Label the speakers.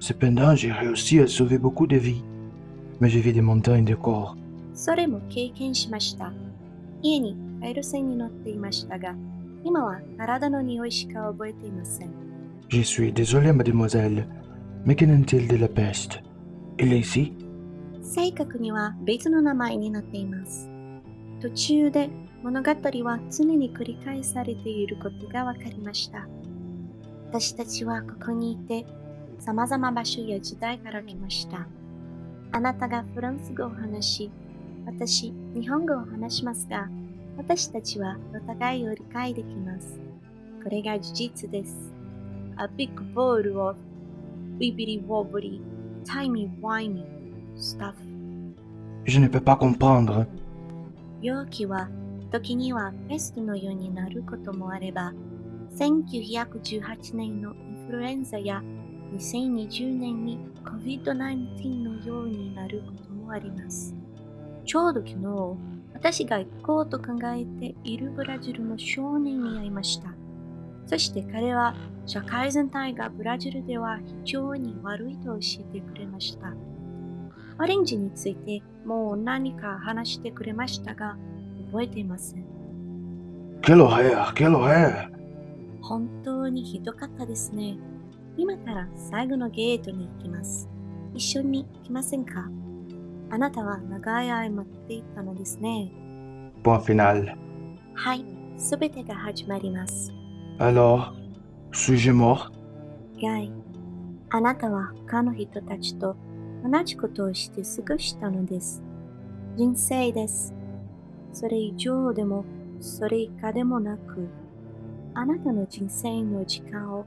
Speaker 1: Cependant, j'ai réussi à sauver beaucoup de vies. Mais j'ai vu des montagnes de corps.
Speaker 2: それも経験しました。家にカエル船に乗っていましたが、今は体の匂いしか覚えていません。
Speaker 1: Je suis désolé, mademoiselle. Mais qu'en est-il de la peste Il est ici
Speaker 2: 正確には別の名前になっています。途中で物語は常に繰り返されていることが分かりました。私たちはここにいて、様々場所や時代から来ました。あなたがフランス語を話し、私、日本語を話しますが、私たちはお互いを理解できます。これが事実です。A big bowl of wibbly wobbly, timey wimey stuff.
Speaker 1: Je ne peux pas comprendre.
Speaker 2: 容器は時にはペストのようになることもあれば、1918年のインフルエンザや2020年に COVID-19 のようになることもあります。ちょうど昨日、私が行こうと考えているブラジルの少年に会いました。そして彼は社会全体がブラジルでは非常に悪いと教えてくれました。オレンジについてもう何か話してくれましたが、覚えていません。
Speaker 1: Quelle horreur Quelle horreur
Speaker 2: 本当にひどかったですね。今から最後のゲートに行きます。一緒に来ませんか？あなたは長い間待っていたのですね。
Speaker 1: Point final.
Speaker 2: はい、すべてが始まります。
Speaker 1: Alors, suis-je mort
Speaker 2: ガイ、あなたは他の人たちと同じことをして過ごしたのです。人生です。それ以上でも、それ以下でもなく、あなたの人生の時間を